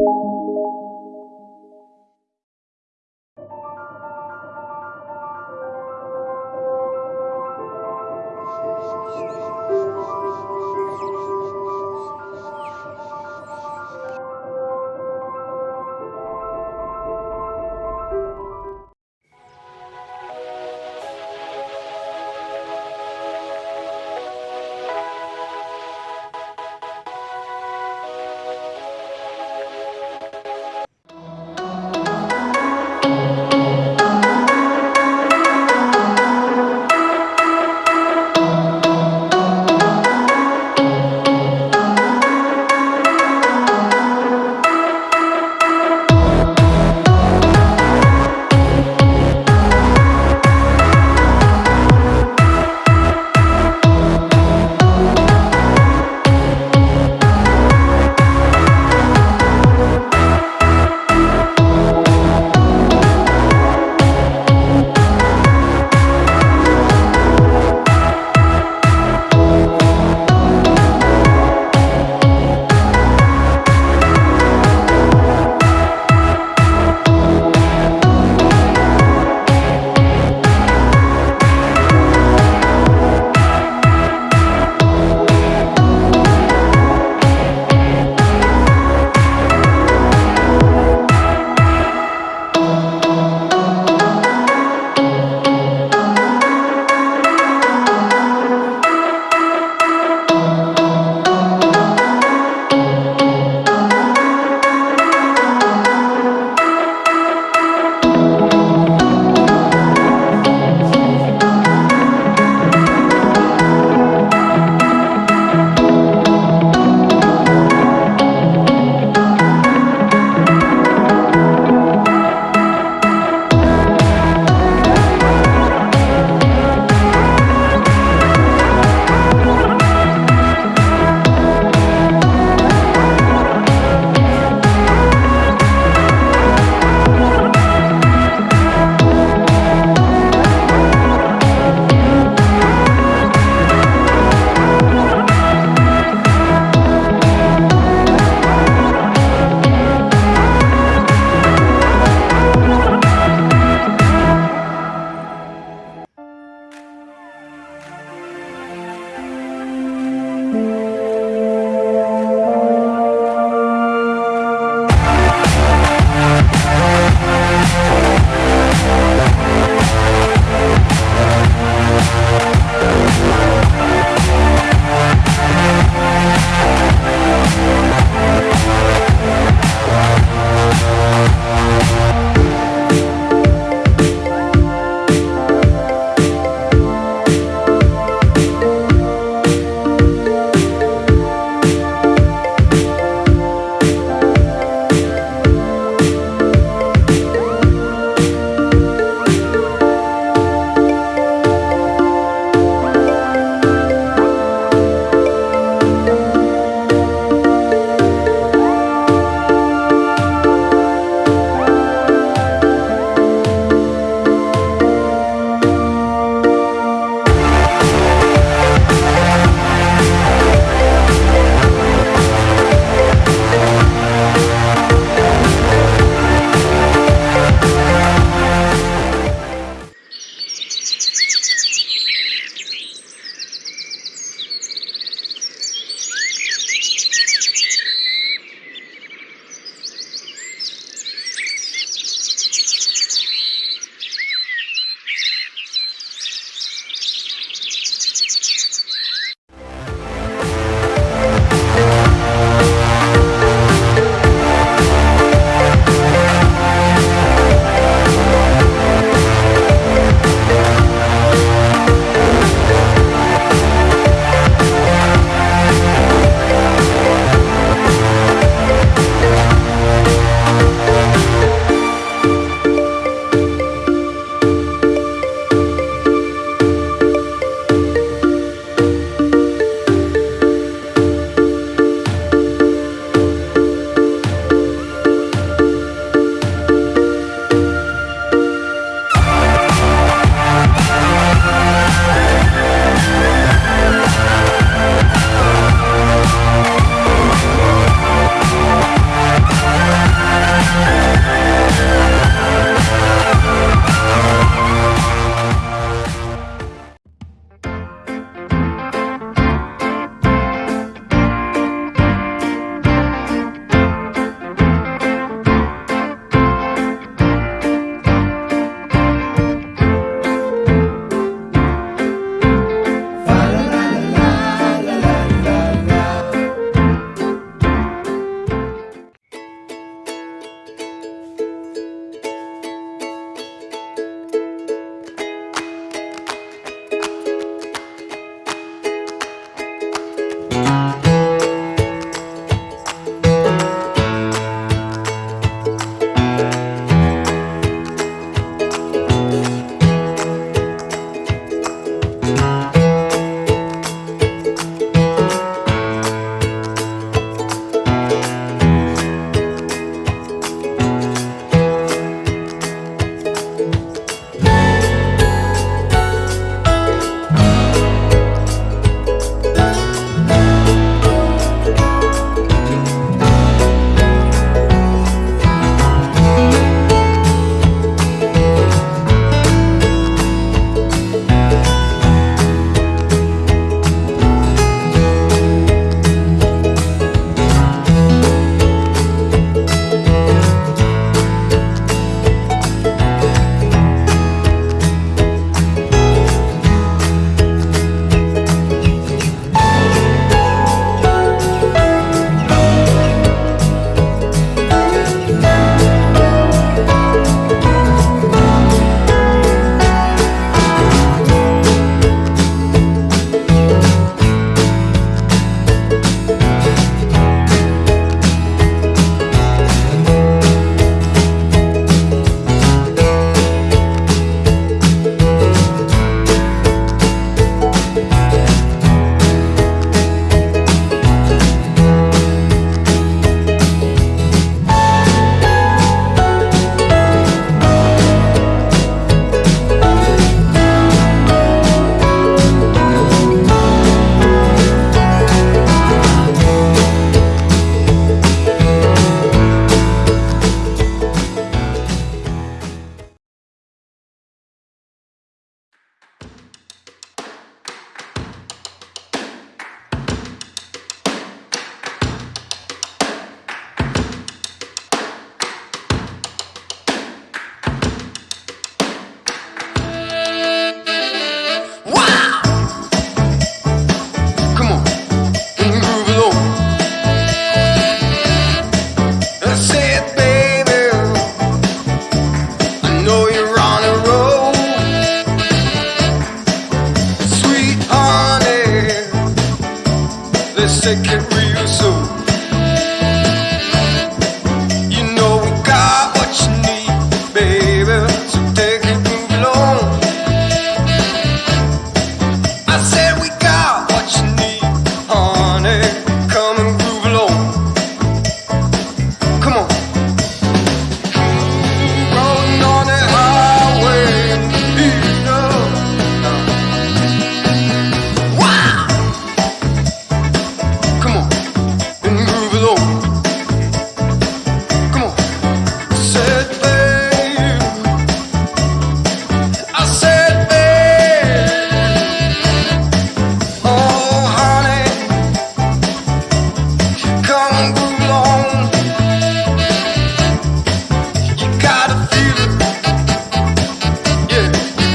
you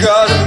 каждый